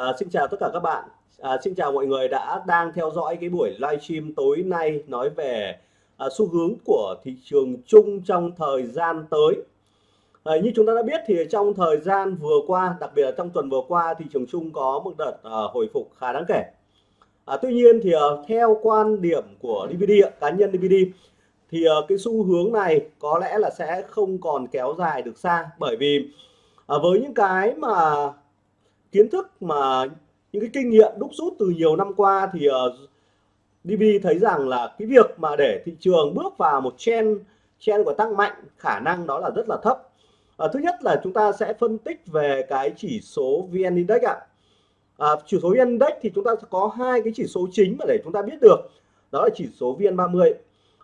À, xin chào tất cả các bạn. À, xin chào mọi người đã đang theo dõi cái buổi livestream tối nay nói về à, xu hướng của thị trường chung trong thời gian tới. À, như chúng ta đã biết thì trong thời gian vừa qua, đặc biệt là trong tuần vừa qua, thị trường chung có một đợt à, hồi phục khá đáng kể. À, tuy nhiên thì à, theo quan điểm của DVD cá nhân DVD thì à, cái xu hướng này có lẽ là sẽ không còn kéo dài được xa bởi vì à, với những cái mà kiến thức mà những cái kinh nghiệm đúc rút từ nhiều năm qua thì ờ, uh, DB thấy rằng là cái việc mà để thị trường bước vào một trend trend của tăng mạnh khả năng đó là rất là thấp. À, thứ nhất là chúng ta sẽ phân tích về cái chỉ số VN Index ạ. À, chỉ số VN Index thì chúng ta có hai cái chỉ số chính mà để chúng ta biết được đó là chỉ số VN30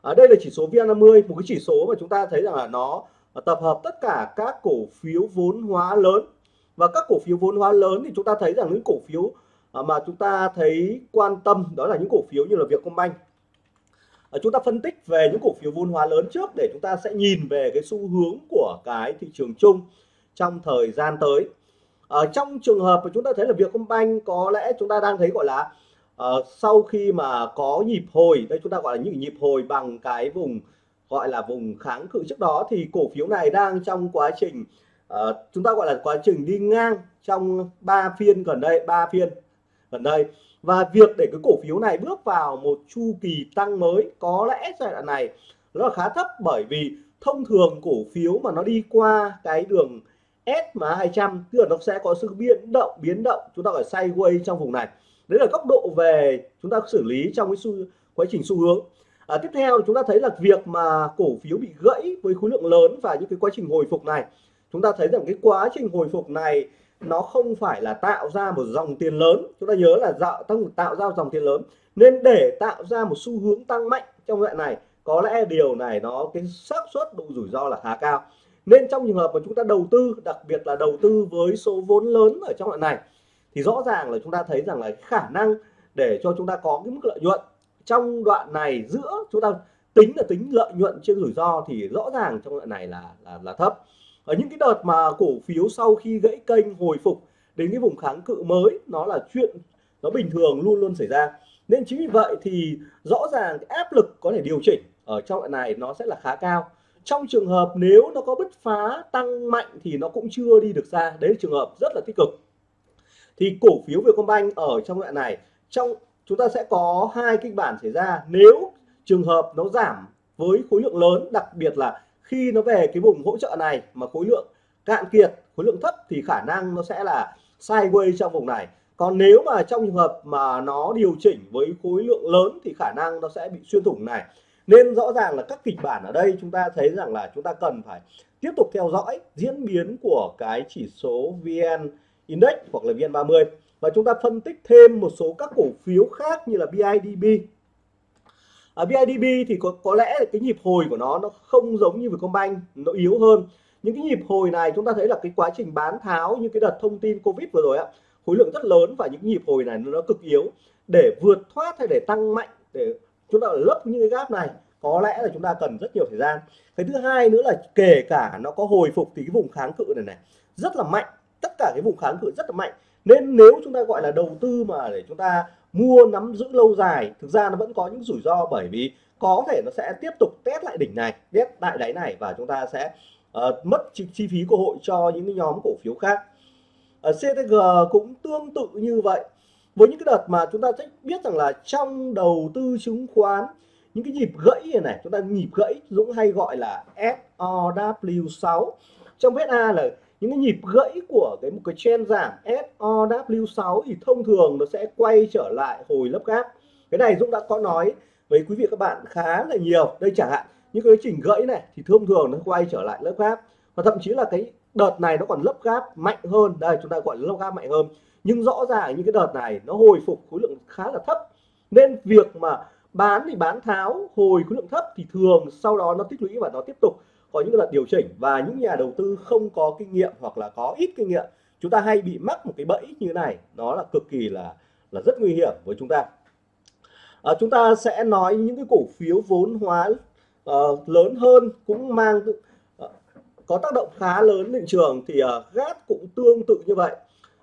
ở à, đây là chỉ số VN50 một cái chỉ số mà chúng ta thấy rằng là nó tập hợp tất cả các cổ phiếu vốn hóa lớn và các cổ phiếu vốn hóa lớn thì chúng ta thấy rằng những cổ phiếu à, mà chúng ta thấy quan tâm đó là những cổ phiếu như là Vietcombank. À, chúng ta phân tích về những cổ phiếu vốn hóa lớn trước để chúng ta sẽ nhìn về cái xu hướng của cái thị trường chung trong thời gian tới. Ở trong trường hợp mà chúng ta thấy là Vietcombank có lẽ chúng ta đang thấy gọi là uh, sau khi mà có nhịp hồi đây chúng ta gọi là những nhịp hồi bằng cái vùng gọi là vùng kháng cự trước đó thì cổ phiếu này đang trong quá trình uh, chúng ta gọi là quá trình đi ngang trong ba phiên gần đây ba phiên gần đây. Và việc để cái cổ phiếu này bước vào một chu kỳ tăng mới có lẽ giai đoạn này nó là khá thấp bởi vì thông thường cổ phiếu mà nó đi qua cái đường SMA 200 tức là nó sẽ có sự biến động biến động chúng ta gọi sideways trong vùng này. Đấy là góc độ về chúng ta xử lý trong cái xu quá trình xu hướng. À, tiếp theo chúng ta thấy là việc mà cổ phiếu bị gãy với khối lượng lớn và những cái quá trình hồi phục này chúng ta thấy rằng cái quá trình hồi phục này nó không phải là tạo ra một dòng tiền lớn. Chúng ta nhớ là tạo tăng tạo ra dòng tiền lớn. Nên để tạo ra một xu hướng tăng mạnh trong đoạn này có lẽ điều này nó cái xác suất độ rủi ro là khá cao. Nên trong trường hợp mà chúng ta đầu tư đặc biệt là đầu tư với số vốn lớn ở trong đoạn này thì rõ ràng là chúng ta thấy rằng là khả năng để cho chúng ta có cái mức lợi nhuận trong đoạn này giữa chúng ta tính là tính lợi nhuận trên rủi ro thì rõ ràng trong đoạn này là là, là thấp ở những cái đợt mà cổ phiếu sau khi gãy kênh hồi phục đến cái vùng kháng cự mới, nó là chuyện nó bình thường luôn luôn xảy ra. Nên chính vì vậy thì rõ ràng cái áp lực có thể điều chỉnh ở trong đoạn này nó sẽ là khá cao. Trong trường hợp nếu nó có bứt phá tăng mạnh thì nó cũng chưa đi được xa. Đấy là trường hợp rất là tích cực. Thì cổ phiếu Vietcombank ở trong đoạn này, trong chúng ta sẽ có hai kịch bản xảy ra. Nếu trường hợp nó giảm với khối lượng lớn, đặc biệt là khi nó về cái vùng hỗ trợ này mà khối lượng cạn kiệt, khối lượng thấp thì khả năng nó sẽ là sideways trong vùng này. Còn nếu mà trong trường hợp mà nó điều chỉnh với khối lượng lớn thì khả năng nó sẽ bị xuyên thủng này. Nên rõ ràng là các kịch bản ở đây chúng ta thấy rằng là chúng ta cần phải tiếp tục theo dõi diễn biến của cái chỉ số VN Index hoặc là VN30 và chúng ta phân tích thêm một số các cổ phiếu khác như là BIDB ở BIDB thì có có lẽ là cái nhịp hồi của nó nó không giống như Vietcombank nó yếu hơn. Những cái nhịp hồi này chúng ta thấy là cái quá trình bán tháo như cái đợt thông tin Covid vừa rồi ạ khối lượng rất lớn và những nhịp hồi này nó cực yếu. Để vượt thoát hay để tăng mạnh, để chúng ta lấp những cái gap này, có lẽ là chúng ta cần rất nhiều thời gian. Cái thứ hai nữa là kể cả nó có hồi phục thì cái vùng kháng cự này này, rất là mạnh. Tất cả cái vùng kháng cự rất là mạnh. Nên nếu chúng ta gọi là đầu tư mà để chúng ta mua nắm giữ lâu dài. Thực ra nó vẫn có những rủi ro bởi vì có thể nó sẽ tiếp tục test lại đỉnh này test lại đáy này và chúng ta sẽ uh, mất chi, chi phí cơ hội cho những cái nhóm cổ phiếu khác. Ờ, Ở CTG cũng tương tự như vậy. Với những cái đợt mà chúng ta sẽ biết rằng là trong đầu tư chứng khoán những cái nhịp gãy này, này chúng ta nhịp gãy Dũng hay gọi là SOW6 trong VSA là những cái nhịp gãy của cái một cái trend giảm SOW6 thì thông thường nó sẽ quay trở lại hồi lớp gáp. Cái này Dũng đã có nói với quý vị các bạn khá là nhiều. Đây chẳng hạn, những cái chỉnh gãy này thì thông thường nó quay trở lại lớp gáp. Và thậm chí là cái đợt này nó còn lớp gáp mạnh hơn. Đây, chúng ta gọi là lớp gáp mạnh hơn. Nhưng rõ ràng những cái đợt này nó hồi phục khối lượng khá là thấp. Nên việc mà bán thì bán tháo, hồi khối lượng thấp thì thường sau đó nó tích lũy và nó tiếp tục có những đợt điều chỉnh và những nhà đầu tư không có kinh nghiệm hoặc là có ít kinh nghiệm chúng ta hay bị mắc một cái bẫy như thế này nó là cực kỳ là là rất nguy hiểm với chúng ta. À, chúng ta sẽ nói những cái cổ phiếu vốn hóa uh, lớn hơn cũng mang uh, có tác động khá lớn thị trường thì ờ, uh, GAT cũng tương tự như vậy.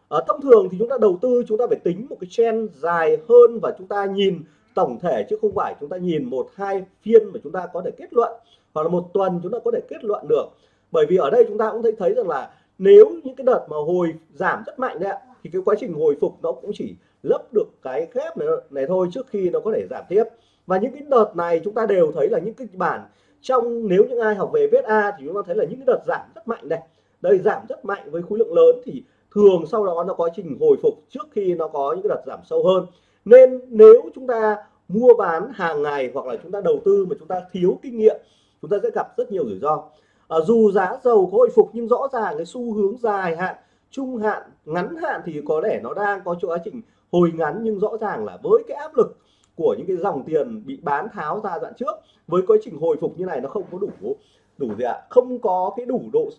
À, thông thường thì chúng ta đầu tư chúng ta phải tính một cái trend dài hơn và chúng ta nhìn tổng thể chứ không phải chúng ta nhìn một hai phiên mà chúng ta có thể kết luận hoặc là một tuần chúng ta có thể kết luận được. Bởi vì ở đây chúng ta cũng thấy thấy rằng là nếu những cái đợt mà hồi giảm rất mạnh đấy thì cái quá trình hồi phục nó cũng chỉ lấp được cái khép này, này thôi trước khi nó có thể giảm tiếp. Và những cái đợt này chúng ta đều thấy là những cái bản trong nếu những ai học về VSA thì chúng ta thấy là những cái đợt giảm rất mạnh này. Đây giảm rất mạnh với khối lượng lớn thì thường sau đó nó có trình hồi phục trước khi nó có những cái đợt giảm sâu hơn. Nên nếu chúng ta mua bán hàng ngày hoặc là chúng ta đầu tư mà chúng ta thiếu kinh nghiệm chúng ta sẽ gặp rất nhiều rủi ro. À, dù giá dầu có hồi phục nhưng rõ ràng cái xu hướng dài hạn trung hạn ngắn hạn thì có lẽ nó đang có quá trình hồi ngắn nhưng rõ ràng là với cái áp lực của những cái dòng tiền bị bán tháo ra đoạn trước với quá trình hồi phục như này nó không có đủ đủ gì ạ? Không có cái đủ độ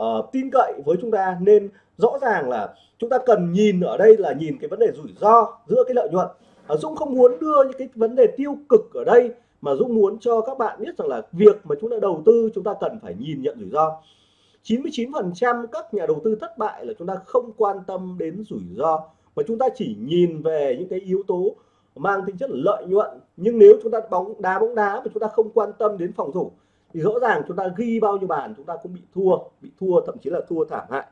uh, tin cậy với chúng ta nên rõ ràng là chúng ta cần nhìn ở đây là nhìn cái vấn đề rủi ro giữa cái lợi nhuận. Uh, Dũng không muốn đưa những cái vấn đề tiêu cực ở đây mà Dũng muốn cho các bạn biết rằng là việc mà chúng ta đầu tư, chúng ta cần phải nhìn nhận rủi ro. 99% các nhà đầu tư thất bại là chúng ta không quan tâm đến rủi ro. Mà chúng ta chỉ nhìn về những cái yếu tố mang tính chất lợi nhuận. Nhưng nếu chúng ta bóng đá bóng đá mà chúng ta không quan tâm đến phòng thủ, thì rõ ràng chúng ta ghi bao nhiêu bàn chúng ta cũng bị thua bị thua, thậm chí là thua thảm hại.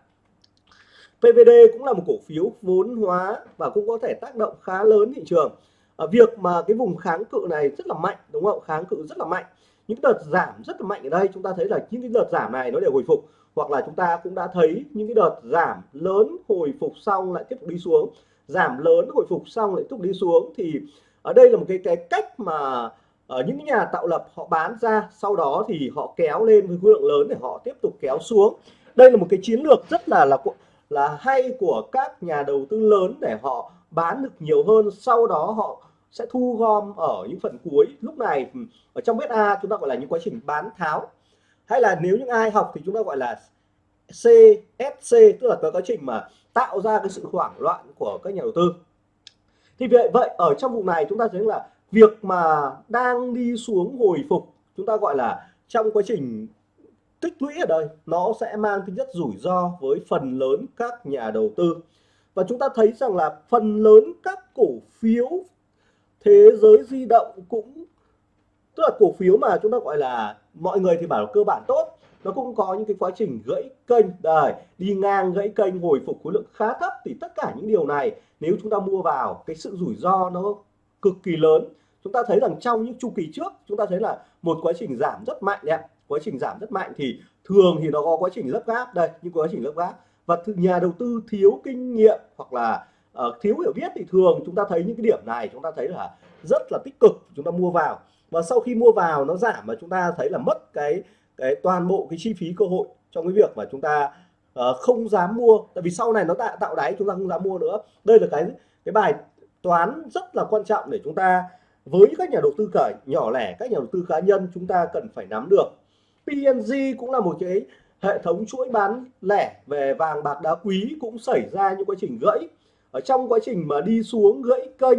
PVD cũng là một cổ phiếu vốn hóa và cũng có thể tác động khá lớn thị trường ở việc mà cái vùng kháng cự này rất là mạnh, đúng không? Kháng cự rất là mạnh. Những đợt giảm rất là mạnh ở đây, chúng ta thấy là những cái đợt giảm này nó đều hồi phục. Hoặc là chúng ta cũng đã thấy những cái đợt giảm lớn hồi phục xong lại tiếp tục đi xuống. Giảm lớn hồi phục xong lại tiếp tục đi xuống thì ở đây là một cái cái cách mà ở những nhà tạo lập họ bán ra. Sau đó thì họ kéo lên với khối lượng lớn để họ tiếp tục kéo xuống. Đây là một cái chiến lược rất là là là hay của các nhà đầu tư lớn để họ bán được nhiều hơn. Sau đó họ sẽ thu gom ở những phần cuối. Lúc này ừ, ở trong A chúng ta gọi là những quá trình bán tháo. Hay là nếu những ai học thì chúng ta gọi là CSC tức là cái quá trình mà tạo ra cái sự hoảng loạn của các nhà đầu tư. Thì vậy vậy ở trong vụ này chúng ta thấy là việc mà đang đi xuống hồi phục, chúng ta gọi là trong quá trình tích lũy ở đây, nó sẽ mang tính chất rủi ro với phần lớn các nhà đầu tư. Và chúng ta thấy rằng là phần lớn các cổ phiếu thế giới di động cũng, tức là cổ phiếu mà chúng ta gọi là mọi người thì bảo cơ bản tốt, nó cũng có những cái quá trình gãy kênh. Đây, đi ngang gãy kênh, hồi phục khối lượng khá thấp thì tất cả những điều này nếu chúng ta mua vào, cái sự rủi ro nó cực kỳ lớn. Chúng ta thấy rằng trong những chu kỳ trước, chúng ta thấy là một quá trình giảm rất mạnh đấy quá trình giảm rất mạnh thì thường thì nó có quá trình lấp gáp. Đây, những quá trình lấp gáp. Và nhà đầu tư thiếu kinh nghiệm hoặc là uh, thiếu hiểu biết thì thường chúng ta thấy những cái điểm này chúng ta thấy là rất là tích cực chúng ta mua vào. Và sau khi mua vào nó giảm mà chúng ta thấy là mất cái cái toàn bộ cái chi phí cơ hội trong cái việc mà chúng ta uh, không dám mua. Tại vì sau này nó tạo tạo đáy chúng ta không dám mua nữa. Đây là cái cái bài toán rất là quan trọng để chúng ta với các nhà đầu tư cả nhỏ lẻ các nhà đầu tư cá nhân chúng ta cần phải nắm được. PNG cũng là một cái hệ thống chuỗi bán lẻ về vàng bạc đá quý cũng xảy ra những quá trình gãy ở trong quá trình mà đi xuống gãy kênh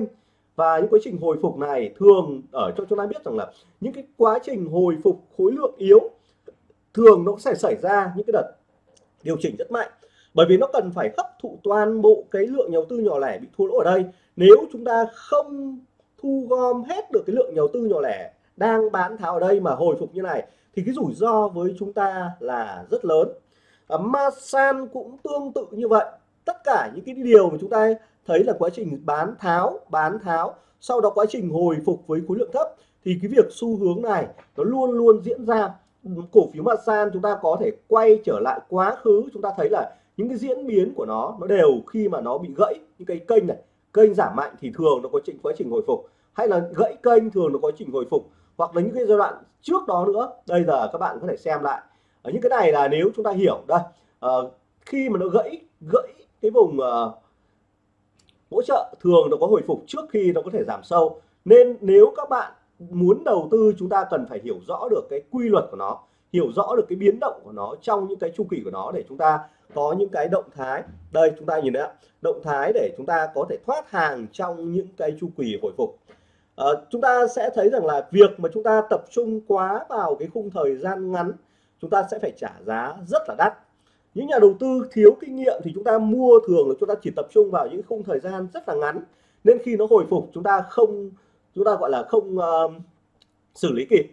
và những quá trình hồi phục này thường ở cho chúng ta biết rằng là những cái quá trình hồi phục khối lượng yếu thường nó sẽ xảy ra những cái đợt điều chỉnh rất mạnh. Bởi vì nó cần phải hấp thụ toàn bộ cái lượng nhà đầu tư nhỏ lẻ bị thua lỗ ở đây. Nếu chúng ta không thu gom hết được cái lượng nhà đầu tư nhỏ lẻ đang bán tháo ở đây mà hồi phục như này thì cái rủi ro với chúng ta là rất lớn. À, Masan cũng tương tự như vậy tất cả những cái điều mà chúng ta thấy là quá trình bán tháo bán tháo sau đó quá trình hồi phục với khối lượng thấp thì cái việc xu hướng này nó luôn luôn diễn ra. Cổ phiếu Masan chúng ta có thể quay trở lại quá khứ chúng ta thấy là những cái diễn biến của nó nó đều khi mà nó bị gãy những cái kênh này kênh giảm mạnh thì thường nó có trình quá trình hồi phục. Hay là gãy kênh thường nó có trình hồi phục hoặc là những cái giai đoạn trước đó nữa. Đây giờ các bạn có thể xem lại. Ở những cái này là nếu chúng ta hiểu đây uh, khi mà nó gãy gãy cái vùng uh, hỗ trợ thường nó có hồi phục trước khi nó có thể giảm sâu. Nên nếu các bạn muốn đầu tư chúng ta cần phải hiểu rõ được cái quy luật của nó hiểu rõ được cái biến động của nó trong những cái chu kỳ của nó để chúng ta có những cái động thái. Đây chúng ta nhìn đấy động thái để chúng ta có thể thoát hàng trong những cái chu kỳ hồi phục. À, chúng ta sẽ thấy rằng là việc mà chúng ta tập trung quá vào cái khung thời gian ngắn chúng ta sẽ phải trả giá rất là đắt những nhà đầu tư thiếu kinh nghiệm thì chúng ta mua thường là chúng ta chỉ tập trung vào những khung thời gian rất là ngắn. Nên khi nó hồi phục chúng ta không chúng ta gọi là không uh, xử lý kịp.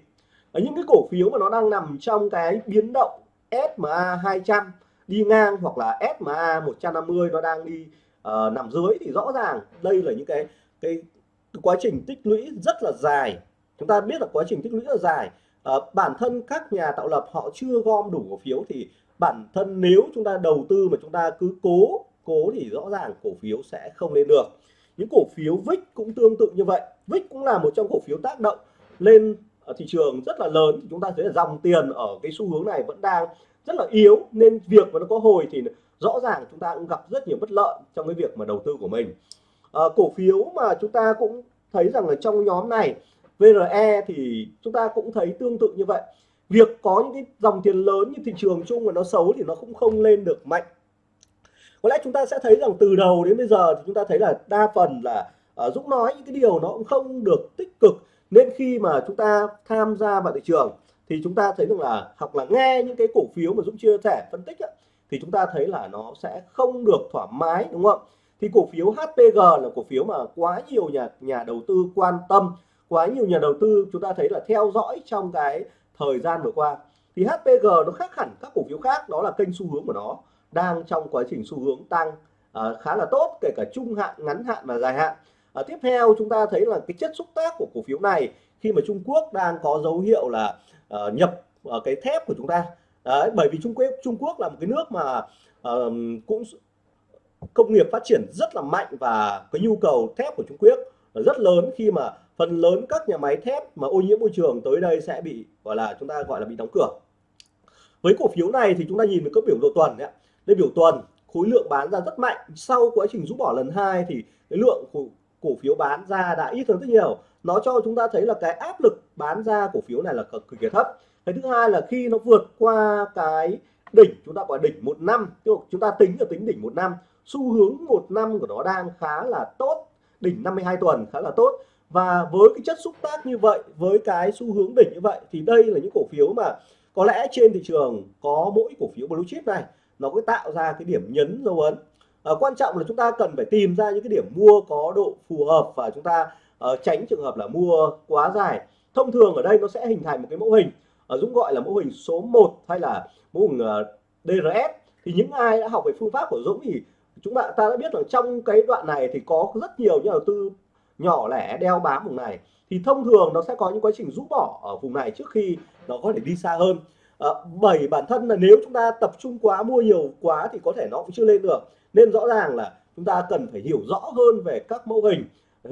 Ở những cái cổ phiếu mà nó đang nằm trong cái biến động SMA 200 đi ngang hoặc là SMA 150 nó đang đi uh, nằm dưới thì rõ ràng đây là những cái cái quá trình tích lũy rất là dài. Chúng ta biết là quá trình tích lũy rất là dài. À, bản thân các nhà tạo lập họ chưa gom đủ cổ phiếu thì bản thân nếu chúng ta đầu tư mà chúng ta cứ cố cố thì rõ ràng cổ phiếu sẽ không lên được. Những cổ phiếu VIX cũng tương tự như vậy. VIX cũng là một trong cổ phiếu tác động lên ở thị trường rất là lớn. Chúng ta thấy là dòng tiền ở cái xu hướng này vẫn đang rất là yếu. Nên việc mà nó có hồi thì rõ ràng chúng ta cũng gặp rất nhiều bất lợi trong cái việc mà đầu tư của mình. À, cổ phiếu mà chúng ta cũng thấy rằng là trong nhóm này VRE thì chúng ta cũng thấy tương tự như vậy việc có những cái dòng tiền lớn như thị trường chung mà nó xấu thì nó cũng không lên được mạnh. Có lẽ chúng ta sẽ thấy rằng từ đầu đến bây giờ thì chúng ta thấy là đa phần là uh, Dũng nói những cái điều nó cũng không được tích cực. Nên khi mà chúng ta tham gia vào thị trường thì chúng ta thấy rằng là hoặc là nghe những cái cổ phiếu mà Dũng chia sẻ phân tích ấy, thì chúng ta thấy là nó sẽ không được thoải mái đúng không? Thì cổ phiếu HPG là cổ phiếu mà quá nhiều nhà nhà đầu tư quan tâm quá nhiều nhà đầu tư chúng ta thấy là theo dõi trong cái thời gian vừa qua. Thì HPG nó khác hẳn các cổ phiếu khác đó là kênh xu hướng của nó đang trong quá trình xu hướng tăng à, khá là tốt kể cả trung hạn ngắn hạn và dài hạn. À, tiếp theo chúng ta thấy là cái chất xúc tác của cổ phiếu này khi mà Trung Quốc đang có dấu hiệu là uh, nhập uh, cái thép của chúng ta. Đấy, bởi vì Trung Quốc Trung Quốc là một cái nước mà uh, cũng công nghiệp phát triển rất là mạnh và cái nhu cầu thép của Trung Quốc rất lớn khi mà phần lớn các nhà máy thép mà ô nhiễm môi trường tới đây sẽ bị, gọi là, chúng ta gọi là bị đóng cửa. Với cổ phiếu này thì chúng ta nhìn được các biểu đồ tuần đấy đây biểu tuần, khối lượng bán ra rất mạnh. Sau quá trình rút bỏ lần hai thì cái lượng cổ phiếu bán ra đã ít hơn rất nhiều. Nó cho chúng ta thấy là cái áp lực bán ra cổ phiếu này là cực kỳ thấp. Cái thứ hai là khi nó vượt qua cái đỉnh, chúng ta gọi đỉnh một năm chúng ta tính là tính đỉnh một năm, xu hướng một năm của nó đang khá là tốt, đỉnh 52 tuần khá là tốt và với cái chất xúc tác như vậy với cái xu hướng đỉnh như vậy thì đây là những cổ phiếu mà có lẽ trên thị trường có mỗi cổ phiếu blue chip này nó có tạo ra cái điểm nhấn dấu ấn. À, quan trọng là chúng ta cần phải tìm ra những cái điểm mua có độ phù hợp và chúng ta uh, tránh trường hợp là mua quá dài. Thông thường ở đây nó sẽ hình thành một cái mẫu hình uh, Dũng gọi là mẫu hình số 1 hay là mẫu hình uh, DRS thì những ai đã học về phương pháp của Dũng thì chúng ta ta đã biết là trong cái đoạn này thì có rất nhiều nhà đầu tư nhỏ lẻ đeo bám vùng này thì thông thường nó sẽ có những quá trình rút bỏ ở vùng này trước khi nó có thể đi xa hơn. À, bởi bản thân là nếu chúng ta tập trung quá mua nhiều quá thì có thể nó cũng chưa lên được. Nên rõ ràng là chúng ta cần phải hiểu rõ hơn về các mẫu hình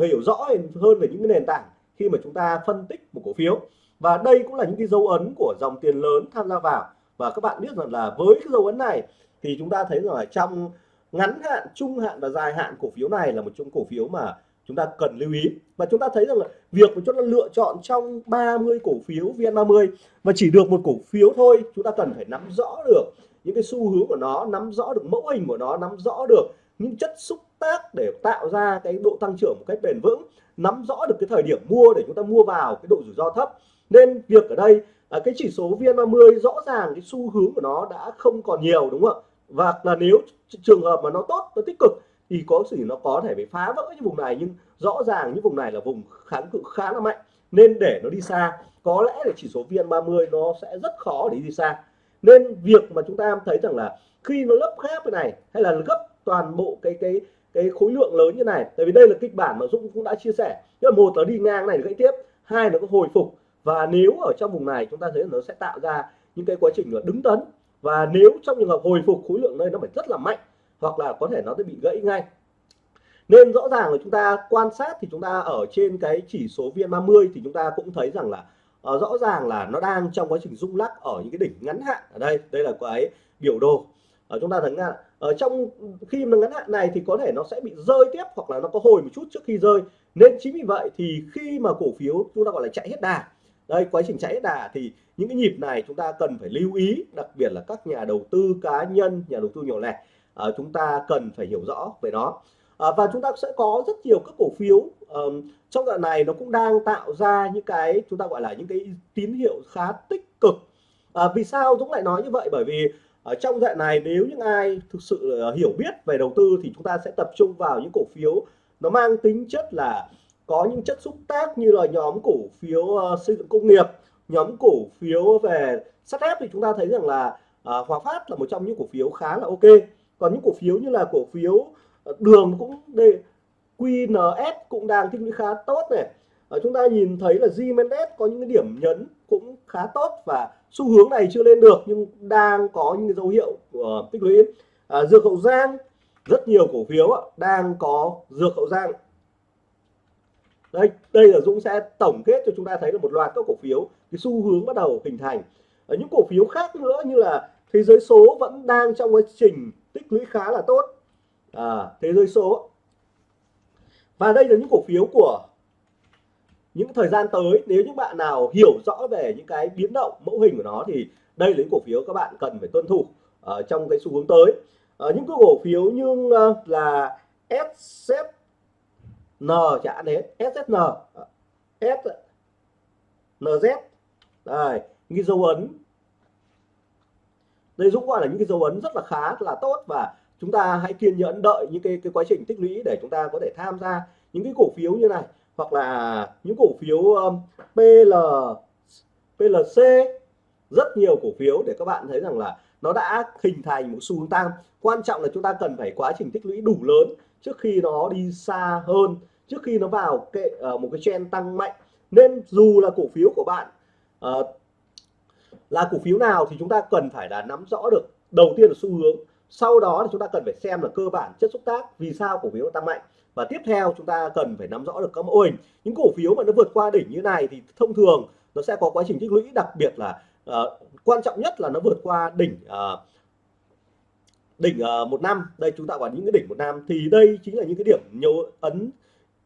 hiểu rõ hơn về những cái nền tảng khi mà chúng ta phân tích một cổ phiếu. Và đây cũng là những cái dấu ấn của dòng tiền lớn tham gia vào. Và các bạn biết rằng là với cái dấu ấn này thì chúng ta thấy rằng là trong ngắn hạn trung hạn và dài hạn cổ phiếu này là một trong cổ phiếu mà chúng ta cần lưu ý. Và chúng ta thấy rằng là việc mà chúng ta lựa chọn trong 30 cổ phiếu VN30 và chỉ được một cổ phiếu thôi, chúng ta cần phải nắm rõ được những cái xu hướng của nó, nắm rõ được mẫu hình của nó, nắm rõ được những chất xúc tác để tạo ra cái độ tăng trưởng một cách bền vững, nắm rõ được cái thời điểm mua để chúng ta mua vào, cái độ rủi ro thấp. Nên việc ở đây à, cái chỉ số VN30 rõ ràng cái xu hướng của nó đã không còn nhiều, đúng không ạ? Và là nếu trường hợp mà nó tốt, nó tích cực thì có sự nó có thể bị phá vỡ những vùng này, nhưng rõ ràng những vùng này là vùng kháng cự khá là mạnh. Nên để nó đi xa, có lẽ là chỉ số VN30 nó sẽ rất khó để đi xa. Nên việc mà chúng ta thấy rằng là khi nó lấp khép cái này, hay là gấp toàn bộ cái cái cái khối lượng lớn như này, tại vì đây là kịch bản mà Dũng cũng đã chia sẻ. Tức là một là đi ngang này gãy tiếp, hai là có hồi phục. Và nếu ở trong vùng này chúng ta thấy nó sẽ tạo ra những cái quá trình là đứng tấn. Và nếu trong trường hợp hồi phục khối lượng đây nó phải rất là mạnh hoặc là có thể nó sẽ bị gãy ngay. Nên rõ ràng là chúng ta quan sát thì chúng ta ở trên cái chỉ số VN30 thì chúng ta cũng thấy rằng là uh, rõ ràng là nó đang trong quá trình rung lắc ở những cái đỉnh ngắn hạn ở đây. Đây là cái biểu đồ. Ở chúng ta thấy là ở trong khi mà ngắn hạn này thì có thể nó sẽ bị rơi tiếp hoặc là nó có hồi một chút trước khi rơi. Nên chính vì vậy thì khi mà cổ phiếu chúng ta gọi là chạy hết đà đây quá trình chạy hết đà thì những cái nhịp này chúng ta cần phải lưu ý đặc biệt là các nhà đầu tư cá nhân nhà đầu tư nhỏ lẻ à, chúng ta cần phải hiểu rõ về nó. À, và chúng ta sẽ có rất nhiều các cổ phiếu um, trong đoạn này nó cũng đang tạo ra những cái chúng ta gọi là những cái tín hiệu khá tích cực. À, vì sao Dũng lại nói như vậy? Bởi vì ở trong đoạn này nếu những ai thực sự hiểu biết về đầu tư thì chúng ta sẽ tập trung vào những cổ phiếu nó mang tính chất là có những chất xúc tác như là nhóm cổ phiếu uh, xây dựng công nghiệp nhóm cổ phiếu về sắt thép thì chúng ta thấy rằng là uh, Hòa Phát là một trong những cổ phiếu khá là ok còn những cổ phiếu như là cổ phiếu ờ, đường cũng đề QNS cũng đang tích lũy khá tốt này. Ở chúng ta nhìn thấy là GMS có những cái điểm nhấn cũng khá tốt và xu hướng này chưa lên được nhưng đang có những dấu hiệu của tích lũy. À, dược hậu giang rất nhiều cổ phiếu đang có dược hậu giang. Đây đây là Dũng sẽ tổng kết cho chúng ta thấy là một loạt các cổ phiếu cái xu hướng bắt đầu hình thành. Ở những cổ phiếu khác nữa như là thế giới số vẫn đang trong quá trình tích lũy khá là tốt. À, thế giới số. Và đây là những cổ phiếu của những thời gian tới. Nếu những bạn nào hiểu rõ về những cái biến động mẫu hình của nó thì đây là những cổ phiếu các bạn cần phải tuân thủ ở trong cái xu hướng tới. Ở những cái cổ phiếu như uh, là SZ N chả đấy. SSN S NZ đây cái dấu ấn đây Dũng gọi là những cái dấu ấn rất là khá là tốt và chúng ta hãy kiên nhẫn đợi những cái cái quá trình tích lũy để chúng ta có thể tham gia những cái cổ phiếu như này. Hoặc là những cổ phiếu um, PL PLC rất nhiều cổ phiếu để các bạn thấy rằng là nó đã hình thành một xu hướng tăng. Quan trọng là chúng ta cần phải quá trình tích lũy đủ lớn trước khi nó đi xa hơn trước khi nó vào kệ uh, một cái trend tăng mạnh. Nên dù là cổ phiếu của bạn uh, là cổ phiếu nào thì chúng ta cần phải là nắm rõ được đầu tiên là xu hướng sau đó thì chúng ta cần phải xem là cơ bản chất xúc tác vì sao cổ phiếu tăng mạnh. Và tiếp theo chúng ta cần phải nắm rõ được các mẫu hình. Những cổ phiếu mà nó vượt qua đỉnh như này thì thông thường nó sẽ có quá trình tích lũy đặc biệt là uh, quan trọng nhất là nó vượt qua đỉnh uh, đỉnh uh, một năm. Đây chúng ta có những cái đỉnh một năm. Thì đây chính là những cái điểm dấu ấn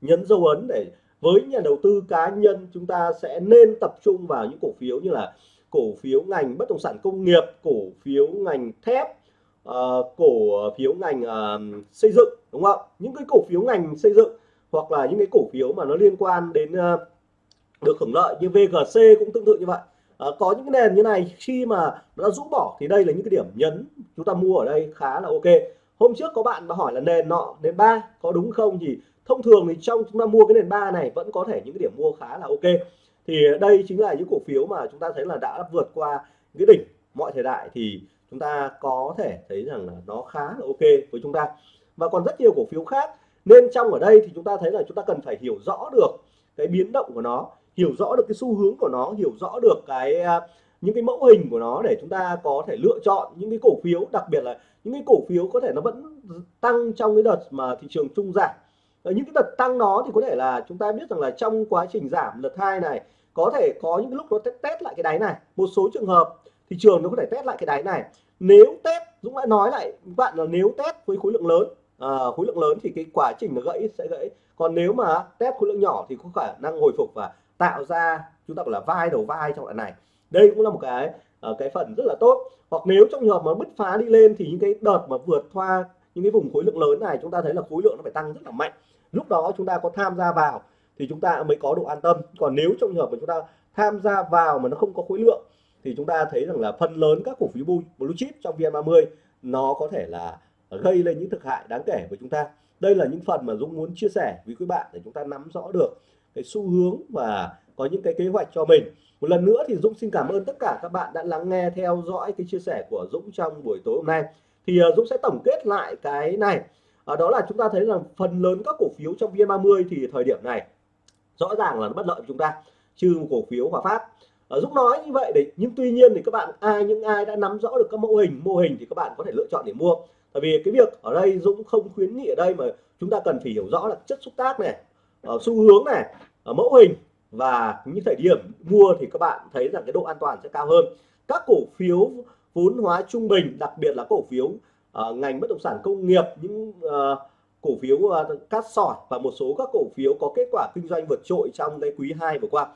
nhấn dấu ấn để với nhà đầu tư cá nhân chúng ta sẽ nên tập trung vào những cổ phiếu như là cổ phiếu ngành bất động sản công nghiệp cổ phiếu ngành thép uh, cổ phiếu ngành uh, xây dựng đúng không những cái cổ phiếu ngành xây dựng hoặc là những cái cổ phiếu mà nó liên quan đến uh, được hưởng lợi như VGC cũng tương tự như vậy. Uh, có những cái nền như này khi mà nó đã rũ bỏ thì đây là những cái điểm nhấn chúng ta mua ở đây khá là ok. Hôm trước có bạn mà hỏi là nền nọ nền ba có đúng không? Thì thông thường thì trong chúng ta mua cái nền ba này vẫn có thể những cái điểm mua khá là ok thì đây chính là những cổ phiếu mà chúng ta thấy là đã vượt qua cái đỉnh mọi thời đại thì chúng ta có thể thấy rằng là nó khá là ok với chúng ta. Và còn rất nhiều cổ phiếu khác, nên trong ở đây thì chúng ta thấy là chúng ta cần phải hiểu rõ được cái biến động của nó, hiểu rõ được cái xu hướng của nó, hiểu rõ được cái à, những cái mẫu hình của nó để chúng ta có thể lựa chọn những cái cổ phiếu, đặc biệt là những cái cổ phiếu có thể nó vẫn tăng trong cái đợt mà thị trường trung giảm. Ở những cái đợt tăng đó thì có thể là chúng ta biết rằng là trong quá trình giảm đợt hai này có thể có những lúc nó test, lại cái đáy này. Một số trường hợp thị trường nó có thể test lại cái đáy này. Nếu test Dũng đã nói lại các bạn là nếu test với khối lượng lớn à, khối lượng lớn thì cái quá trình nó gãy sẽ gãy. Còn nếu mà test khối lượng nhỏ thì có khả năng hồi phục và tạo ra chúng ta gọi là vai đầu vai trong đoạn này. Đây cũng là một cái à, cái phần rất là tốt. Hoặc nếu trong trường hợp mà bứt phá đi lên thì những cái đợt mà vượt qua những cái vùng khối lượng lớn này chúng ta thấy là khối lượng nó phải tăng rất là mạnh. Lúc đó chúng ta có tham gia vào thì chúng ta mới có độ an tâm. Còn nếu trong trường hợp mà chúng ta tham gia vào mà nó không có khối lượng, thì chúng ta thấy rằng là phần lớn các cổ phiếu blue chip trong VN30 nó có thể là gây lên những thực hại đáng kể với chúng ta. Đây là những phần mà Dũng muốn chia sẻ với quý bạn để chúng ta nắm rõ được cái xu hướng và có những cái kế hoạch cho mình. Một lần nữa thì Dũng xin cảm ơn tất cả các bạn đã lắng nghe, theo dõi cái chia sẻ của Dũng trong buổi tối hôm nay. Thì à, Dũng sẽ tổng kết lại cái này. Đó là chúng ta thấy rằng phần lớn các cổ phiếu trong VN30 thì thời điểm này rõ ràng là nó bất lợi chúng ta. Trừ cổ phiếu Hòa Phát. Ở Dũng nói như vậy đấy. nhưng tuy nhiên thì các bạn ai những ai đã nắm rõ được các mô hình mô hình thì các bạn có thể lựa chọn để mua. Tại vì cái việc ở đây Dũng không khuyến nghị ở đây mà chúng ta cần phải hiểu rõ là chất xúc tác này ở xu hướng này ở mẫu hình và những thời điểm mua thì các bạn thấy rằng cái độ an toàn sẽ cao hơn. Các cổ phiếu vốn hóa trung bình đặc biệt là cổ phiếu uh, ngành bất động sản công nghiệp những uh, cổ phiếu uh, cát sỏi và một số các cổ phiếu có kết quả kinh doanh vượt trội trong cái quý 2 vừa qua.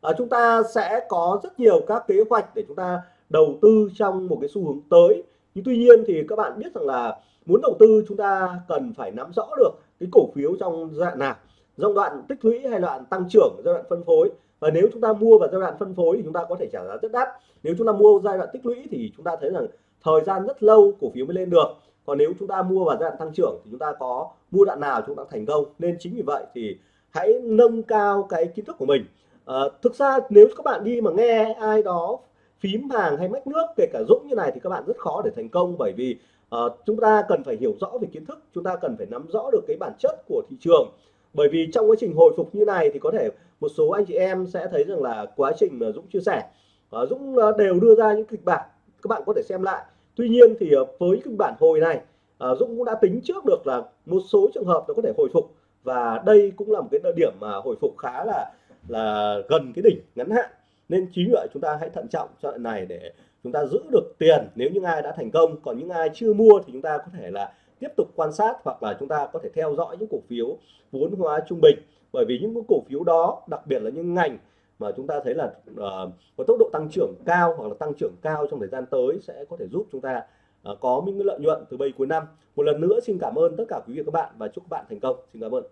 À, chúng ta sẽ có rất nhiều các kế hoạch để chúng ta đầu tư trong một cái xu hướng tới. Nhưng tuy nhiên thì các bạn biết rằng là muốn đầu tư chúng ta cần phải nắm rõ được cái cổ phiếu trong giai đoạn nào giai đoạn tích lũy hay đoạn tăng trưởng giai đoạn phân phối. Và nếu chúng ta mua vào giai đoạn phân phối thì chúng ta có thể trả giá rất đắt. Nếu chúng ta mua giai đoạn tích lũy thì chúng ta thấy rằng thời gian rất lâu cổ phiếu mới lên được còn nếu chúng ta mua vào giai đoạn tăng trưởng thì chúng ta có mua đoạn nào chúng ta thành công. Nên chính vì vậy thì hãy nâng cao cái kiến thức của mình. À, thực ra nếu các bạn đi mà nghe ai đó phím hàng hay mách nước kể cả dũng như này thì các bạn rất khó để thành công bởi vì à, chúng ta cần phải hiểu rõ về kiến thức chúng ta cần phải nắm rõ được cái bản chất của thị trường. Bởi vì trong quá trình hồi phục như này thì có thể một số anh chị em sẽ thấy rằng là quá trình mà Dũng chia sẻ. Và Dũng ờ, đều đưa ra những kịch bản các bạn có thể xem lại tuy nhiên thì ờ, với cái bản hồi này ờ, Dũng cũng đã tính trước được là một số trường hợp nó có thể hồi phục. Và đây cũng là một cái điểm mà hồi phục khá là là gần cái đỉnh ngắn hạn. Nên chính vậy chúng ta hãy thận trọng cho đoạn này để chúng ta giữ được tiền. Nếu những ai đã thành công, còn những ai chưa mua thì chúng ta có thể là tiếp tục quan sát hoặc là chúng ta có thể theo dõi những cổ phiếu vốn hóa trung bình. Bởi vì những cổ phiếu đó, đặc biệt là những ngành mà chúng ta thấy là uh, có tốc độ tăng trưởng cao hoặc là tăng trưởng cao trong thời gian tới sẽ có thể giúp chúng ta uh, có những lợi nhuận từ bây cuối năm. Một lần nữa xin cảm ơn tất cả quý vị và các bạn và chúc các bạn thành công. Xin cảm ơn.